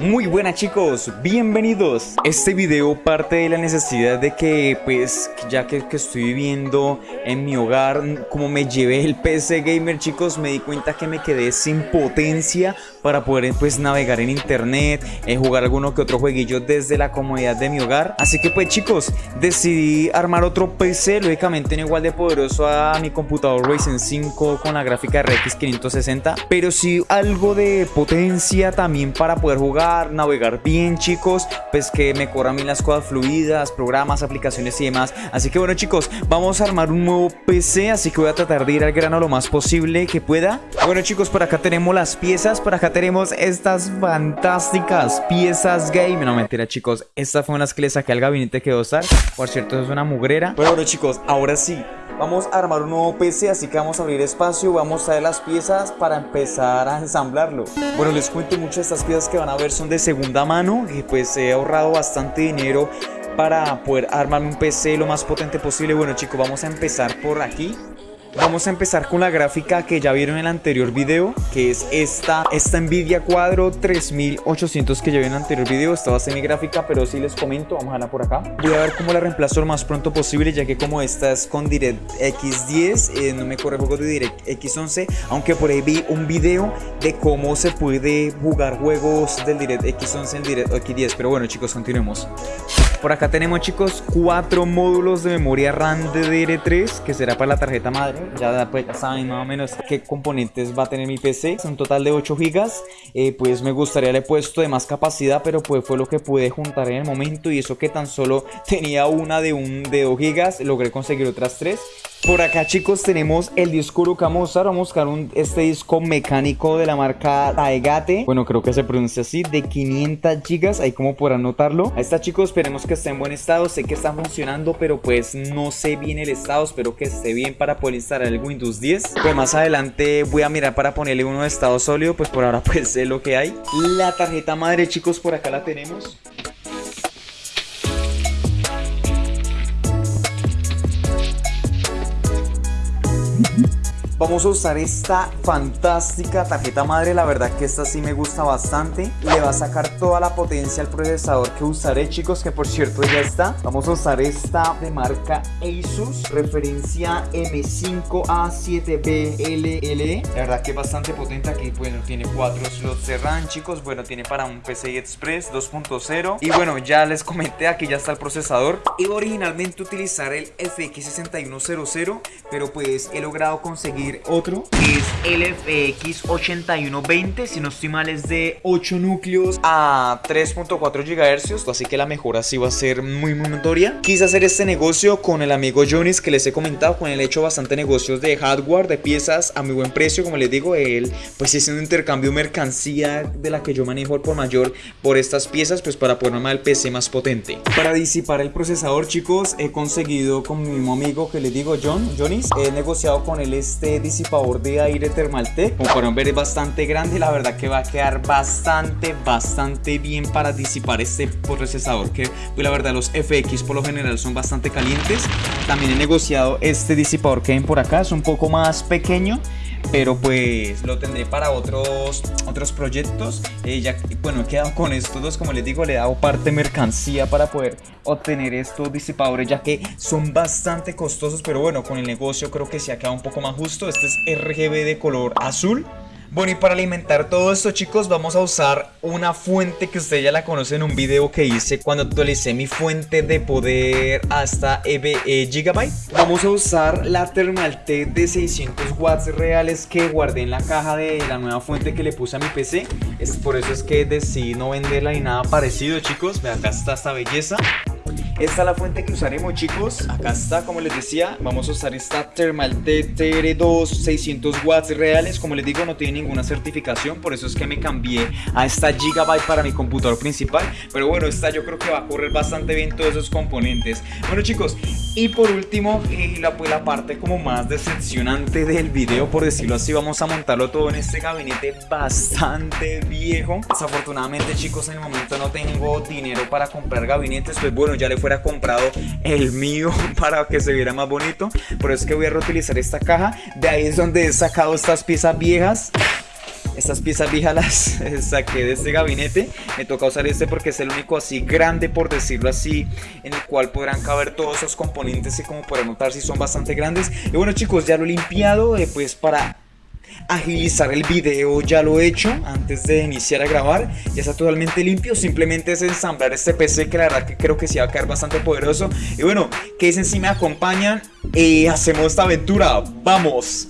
Muy buenas chicos, bienvenidos. Este video parte de la necesidad de que pues ya que, estoy viviendo en mi hogar como me llevé el PC Gamer chicos me di cuenta que me quedé sin potencia para poder pues navegar en internet, eh, jugar alguno que otro jueguillo desde la comodidad de mi hogar. Así que pues chicos decidí armar otro PC, lógicamente no igual de poderoso a mi computador Ryzen 5 con la gráfica RX 560 pero sí algo de potencia también para poder jugar navegar bien chicos, pues que me corra a las cosas fluidas, programas, aplicaciones y demás. Así que bueno chicos, vamos a armar un nuevo PC, así que voy a tratar de ir al grano lo más posible que pueda. Bueno chicos, por acá tenemos las piezas, por acá tenemos estas fantásticas piezas game. No mentira chicos, estas fueron las que le saqué al gabinete que a usar. Por cierto, es una mugrera. Pero bueno chicos, ahora sí, Vamos a armar un nuevo PC, así que vamos a abrir espacio, vamos a traer las piezas para empezar a ensamblarlo. Bueno, les cuento mucho estas piezas que van a ver son de segunda mano, y pues he ahorrado bastante dinero para poder armar un PC lo más potente posible. Bueno chicos, vamos a empezar por aquí. Vamos a empezar con la gráfica que ya vieron en el anterior video, que es esta, esta Nvidia Quadro 3800 que ya vieron en el anterior video. Esta va a ser mi gráfica, pero si les comento, vamos a verla por acá. Voy a ver cómo la reemplazo lo más pronto posible, ya que como esta es con DirectX 10, eh, no me corre juegos de DirectX 11, aunque por ahí vi un video de cómo se puede jugar juegos del DirectX 11 en DirectX 10. Pero bueno chicos, continuemos. Por acá tenemos chicos cuatro módulos de memoria RAM DDR3 que será para la tarjeta madre. Ya, pues, saben más o menos qué componentes va a tener mi PC. Un total de 8 GB. Eh, pues me gustaría le puesto de más capacidad, pero pues fue lo que pude juntar en el momento. Y eso que tan solo tenía una de, un, de 2 GB, logré conseguir otras 3. Por acá chicos tenemos el disco duro que vamos a buscar un, este disco mecánico de la marca Taegate Bueno creo que se pronuncia así, de 500 gigas, ahí como podrán notarlo Ahí está chicos, esperemos que esté en buen estado, sé que está funcionando pero pues no sé bien el estado. Espero que esté bien para poder instalar el Windows 10 Pues más adelante voy a mirar para ponerle uno de estado sólido, pues por ahora pues sé lo que hay. La tarjeta madre chicos por acá la tenemos mm-hmm. Vamos a usar esta fantástica tarjeta madre, la verdad que esta sí me gusta bastante. Le va a sacar toda la potencia al procesador que usaré, chicos, que por cierto ya está. Vamos a usar esta de marca Asus, referencia M5A7BLLE. La verdad que es bastante potente aquí, bueno, tiene 4 slots de RAM, chicos. Bueno, tiene para un PCI Express 2.0. Y bueno, ya les comenté, aquí ya está el procesador. Iba originalmente utilizar el FX6100, pero pues he logrado conseguir otro es el FX8120 si no estoy mal es de 8 núcleos a 3.4 GHz así que la mejora sí va a ser muy muy notoria. Quise hacer este negocio con el amigo Jonis que les he comentado con él he hecho bastante negocios de hardware de piezas a muy buen precio como les digo él pues es un intercambio mercancía de la que yo manejo por mayor por estas piezas pues para ponerme el PC más potente. Para disipar el procesador chicos he conseguido con mi mismo amigo que les digo John Jonis he negociado con él este disipador de aire Thermaltake como pueden ver es bastante grande la verdad que va a quedar bastante bastante bien para disipar este procesador que pues la verdad los FX por lo general son bastante calientes. También he negociado este disipador que ven por acá es un poco más pequeño pero pues lo tendré para otros otros proyectos. Eh, bueno he quedado con estos dos como les digo le he dado parte mercancía para poder obtener estos disipadores ya que son bastante costosos pero bueno con el negocio creo que se ha quedado un poco más justo. Este es RGB de color azul bueno y para alimentar todo esto chicos vamos a usar una fuente que ustedes ya la conocen en un video que hice cuando actualicé mi fuente de poder hasta EB, eh, Gigabyte. Vamos a usar la Thermaltake de 600 watts reales que guardé en la caja de la nueva fuente que le puse a mi PC es Por eso es que decidí no venderla ni nada parecido chicos, vean acá está esta belleza esta es la fuente que usaremos chicos. Acá está como les decía Vamos a usar esta Thermal TR2 600 watts reales. Como les digo no tiene ninguna certificación Por eso es que me cambié a esta Gigabyte para mi computador principal. Pero bueno esta yo creo que va a correr bastante bien todos esos componentes. Bueno chicos y por último eh, la, pues, la parte como más decepcionante del video Por decirlo así vamos a montarlo todo en este gabinete bastante viejo. Desafortunadamente chicos en el momento no tengo dinero para comprar gabinetes Pues bueno ya le fuera comprado el mío para que se viera más bonito. Por eso es que voy a reutilizar esta caja. De ahí es donde he sacado estas piezas viejas estas piezas viejas las saqué de este gabinete. Me toca usar este porque es el único así grande, por decirlo así, en el cual podrán caber todos esos componentes y como podrán notar si son bastante grandes. Y bueno chicos, ya lo he limpiado eh, pues para agilizar el video ya lo he hecho antes de iniciar a grabar. Ya está totalmente limpio simplemente es ensamblar este PC que la verdad que creo que sí va a quedar bastante poderoso. Y bueno que dicen si me acompañan y hacemos esta aventura. Vamos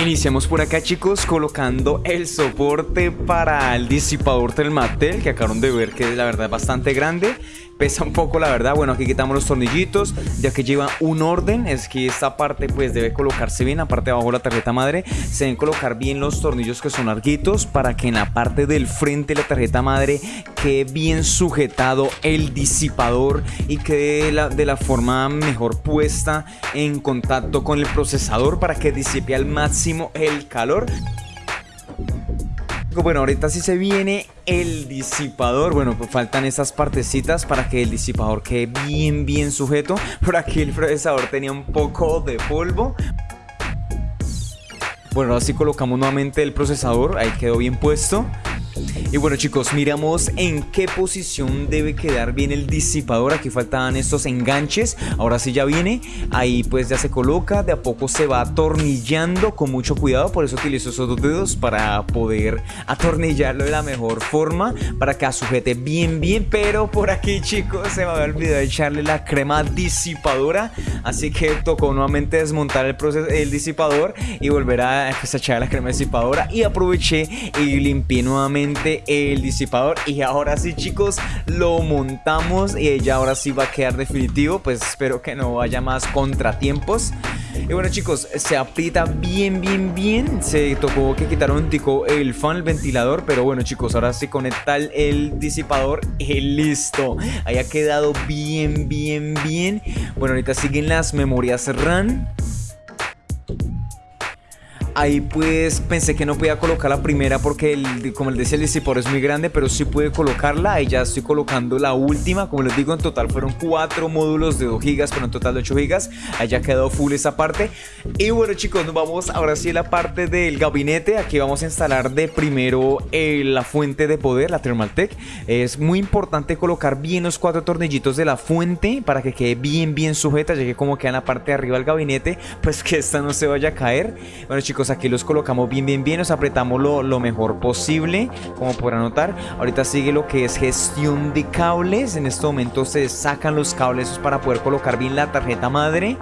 Iniciamos por acá chicos colocando el soporte para el disipador Telmatel que acabaron de ver que la verdad es bastante grande pesa un poco la verdad. Bueno aquí quitamos los tornillitos ya que lleva un orden. Es que esta parte pues debe colocarse bien la parte de abajo la tarjeta madre. Se deben colocar bien los tornillos que son larguitos para que en la parte del frente de la tarjeta madre quede bien sujetado el disipador y quede de la, de la forma mejor puesta en contacto con el procesador para que disipe al máximo el calor bueno, ahorita sí se viene el disipador. Bueno, pues faltan estas partecitas para que el disipador quede bien, bien sujeto. Por aquí el procesador tenía un poco de polvo. Bueno, ahora sí colocamos nuevamente el procesador. Ahí quedó bien puesto. Y bueno chicos, miramos en qué posición debe quedar bien el disipador. Aquí faltaban estos enganches. Ahora sí ya viene. Ahí pues ya se coloca. De a poco se va atornillando con mucho cuidado. Por eso utilizo esos dos dedos para poder atornillarlo de la mejor forma. Para que sujete bien bien. Pero por aquí chicos se me había olvidado echarle la crema disipadora. Así que tocó nuevamente desmontar el, proceso, el disipador y volver a pues, echar la crema disipadora. Y aproveché y limpié nuevamente el disipador. Y ahora sí chicos lo montamos y ya ahora sí va a quedar definitivo. Pues espero que no haya más contratiempos. Y bueno chicos, se aprieta bien bien bien. Se tocó que quitar un tico el fan, el ventilador. Pero bueno chicos, ahora se conecta el, disipador y listo. Ahí ha quedado bien bien bien. Bueno ahorita siguen las memorias RAM Ahí pues pensé que no podía colocar la primera porque el, como les decía el disipador es muy grande pero sí pude colocarla Ahí ya estoy colocando la última. Como les digo en total fueron 4 módulos de 2 GB pero en total de 8 GB Ahí ya quedó full esa parte. Y bueno chicos nos vamos ahora sí a la parte del gabinete. Aquí vamos a instalar de primero eh, la fuente de poder, la Thermaltech Es muy importante colocar bien los cuatro tornillitos de la fuente Para que quede bien bien sujeta Ya que como queda en la parte de arriba del gabinete Pues que esta no se vaya a caer. Bueno chicos aquí los colocamos bien bien bien, nos apretamos lo, lo mejor posible, como podrán notar. Ahorita sigue lo que es gestión de cables, en este momento se sacan los cables para poder colocar bien la tarjeta madre,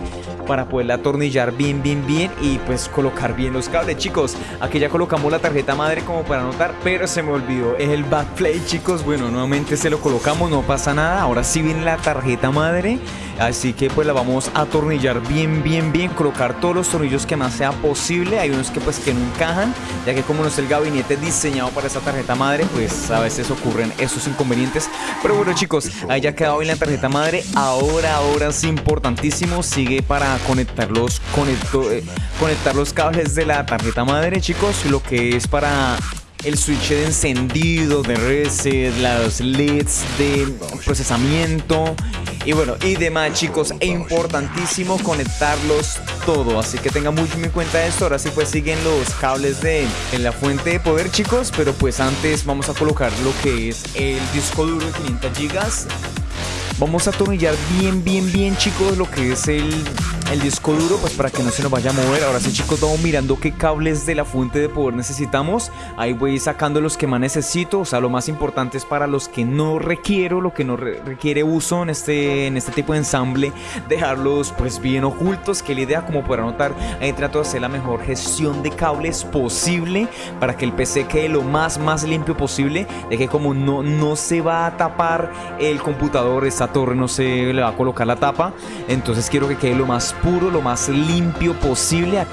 para poderla atornillar bien bien bien y pues colocar bien los cables. Chicos, aquí ya colocamos la tarjeta madre como para notar, pero se me olvidó el backplay chicos. Bueno, nuevamente se lo colocamos, no pasa nada. Ahora sí viene la tarjeta madre, así que pues la vamos a atornillar bien bien bien, colocar todos los tornillos que más sea posible hay unos que pues que no encajan, ya que como no es el gabinete diseñado para esa tarjeta madre, pues a veces ocurren esos inconvenientes. Pero bueno chicos, ahí ya quedado bien la tarjeta madre. Ahora, ahora es importantísimo, sigue para conectar los, eh, conectar los cables de la tarjeta madre chicos, lo que es para el switch de encendido, de reset, los LEDs de procesamiento. Y bueno, y demás chicos, es importantísimo conectarlos todo, así que tengan mucho en cuenta esto, ahora sí pues siguen los cables de en la fuente de poder chicos, pero pues antes vamos a colocar lo que es el disco duro de 500 GB Vamos a atornillar bien, bien, bien chicos lo que es el, el disco duro pues para que no se nos vaya a mover. Ahora sí chicos vamos mirando qué cables de la fuente de poder necesitamos. Ahí voy sacando los que más necesito. O sea, lo más importante es para los que no requiero, lo que no requiere uso en este, en este tipo de ensamble. Dejarlos pues bien ocultos. Que la idea como podrán notar ahí trato de hacer la mejor gestión de cables posible. Para que el PC quede lo más, más limpio posible. De que como no, no se va a tapar el computador, está torre no se le va a colocar la tapa. Entonces quiero que quede lo más puro, lo más limpio posible.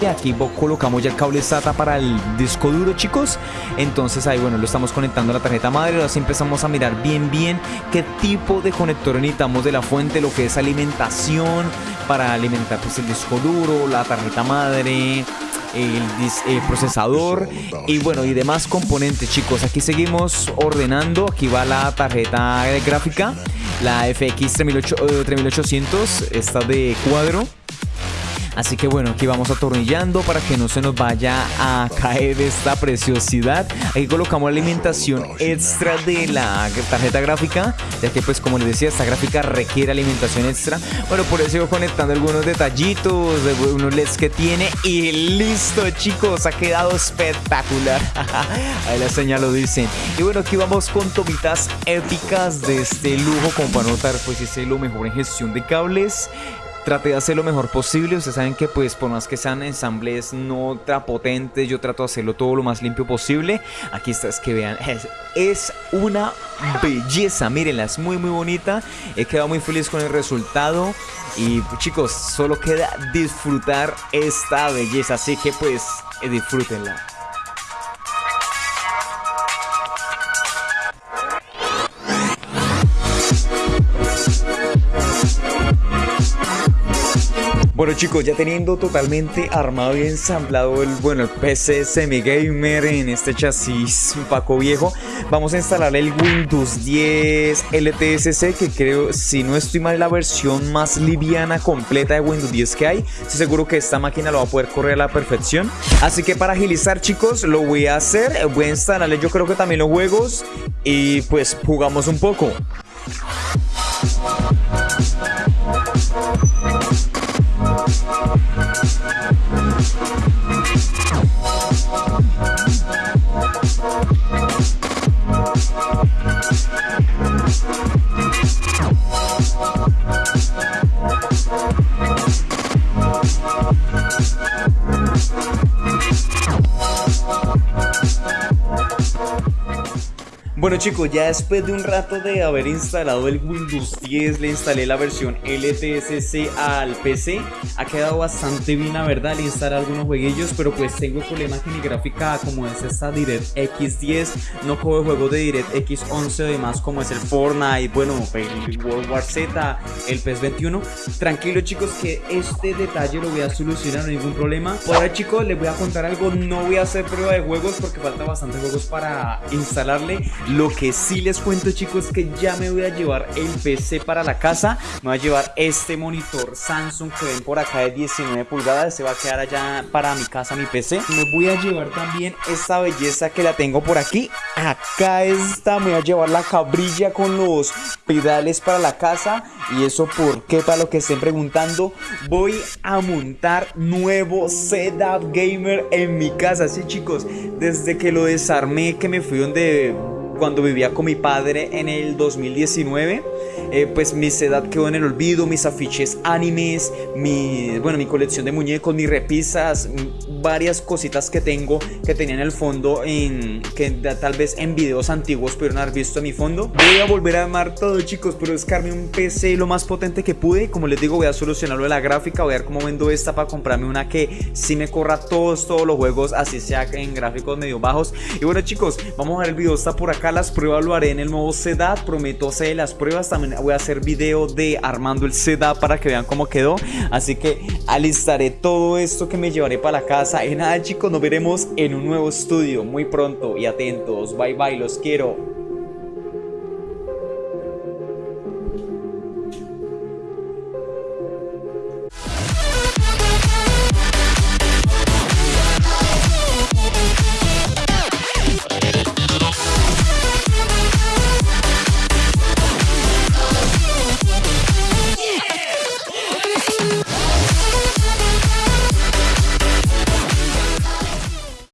Y aquí colocamos ya el cable SATA para el disco duro chicos Entonces ahí bueno lo estamos conectando a la tarjeta madre Ahora sí empezamos a mirar bien bien qué tipo de conector necesitamos de la fuente Lo que es alimentación para alimentar pues el disco duro, la tarjeta madre el, procesador y bueno, y demás componentes, chicos. Aquí seguimos ordenando. Aquí va la tarjeta gráfica, la FX 3800, esta de cuadro. Así que bueno, aquí vamos atornillando para que no se nos vaya a caer esta preciosidad. Aquí colocamos alimentación extra de la tarjeta gráfica, ya que pues como les decía, esta gráfica requiere alimentación extra. Bueno, por eso sigo conectando algunos detallitos de unos LEDs que tiene y listo chicos, ha quedado espectacular. Ahí la señal lo dicen. Y bueno, aquí vamos con tomitas épicas de este lujo, como para notar pues es lo mejor en gestión de cables traté de hacer lo mejor posible. Ustedes saben que pues por más que sean ensambles no ultra potentes, yo trato de hacerlo todo lo más limpio posible. Aquí está, es que vean, es, una belleza, mírenla, es muy muy bonita. He quedado muy feliz con el resultado. Y chicos, solo queda disfrutar esta belleza, así que pues disfrútenla. Bueno chicos, ya teniendo totalmente armado y ensamblado el, bueno, el PC semi gamer en este chasis un poco viejo, vamos a instalar el Windows 10 LTSC que creo, si no estoy mal, la versión más liviana completa de Windows 10 que hay. Estoy seguro que esta máquina lo va a poder correr a la perfección. Así que para agilizar chicos, lo voy a hacer, voy a instalarle yo creo que también los juegos y pues jugamos un poco. Bye. Bueno chicos, ya después de un rato de haber instalado el Windows 10, le instalé la versión LTSC al PC. Ha quedado bastante bien, la verdad, le instalé algunos jueguillos, pero pues tengo problemas que mi gráfica, como es esta DirectX 10, no coge juegos de DirectX 11 además como es el Fortnite, bueno, el World War Z, el PES 21. Tranquilo chicos que este detalle lo voy a solucionar, ningún problema. Ahora chicos, les voy a contar algo, no voy a hacer prueba de juegos porque falta bastante juegos para instalarle. Lo que sí les cuento chicos es que ya me voy a llevar el PC para la casa. Me voy a llevar este monitor Samsung que ven por acá de 19 pulgadas. Se va a quedar allá para mi casa, mi PC. Me voy a llevar también esta belleza que la tengo por aquí. Acá está, me voy a llevar la cabrilla con los pedales para la casa. Y eso porque, para lo que estén preguntando, voy a montar nuevo setup gamer en mi casa. Sí chicos, desde que lo desarmé, que me fui donde cuando vivía con mi padre en el 2019 eh, pues mi edad quedó en el olvido, mis afiches animes, mi, bueno, mi colección de muñecos, mis repisas, varias cositas que tengo que tenía en el fondo, en, que tal vez en videos antiguos pudieron haber visto en mi fondo. Voy a volver a armar todo chicos, pero buscarme un PC lo más potente que pude. Como les digo, voy a solucionarlo de la gráfica, voy a ver cómo vendo esta para comprarme una que sí me corra todos, todos los juegos, así sea en gráficos medio bajos. Y bueno chicos, vamos a ver el video, está por acá, las pruebas lo haré en el nuevo setup, prometo hacer las pruebas, también voy a hacer video de armando el setup para que vean cómo quedó. Así que alistaré todo esto que me llevaré para la casa. Y nada chicos, nos veremos en un nuevo estudio muy pronto y atentos. Bye bye, los quiero.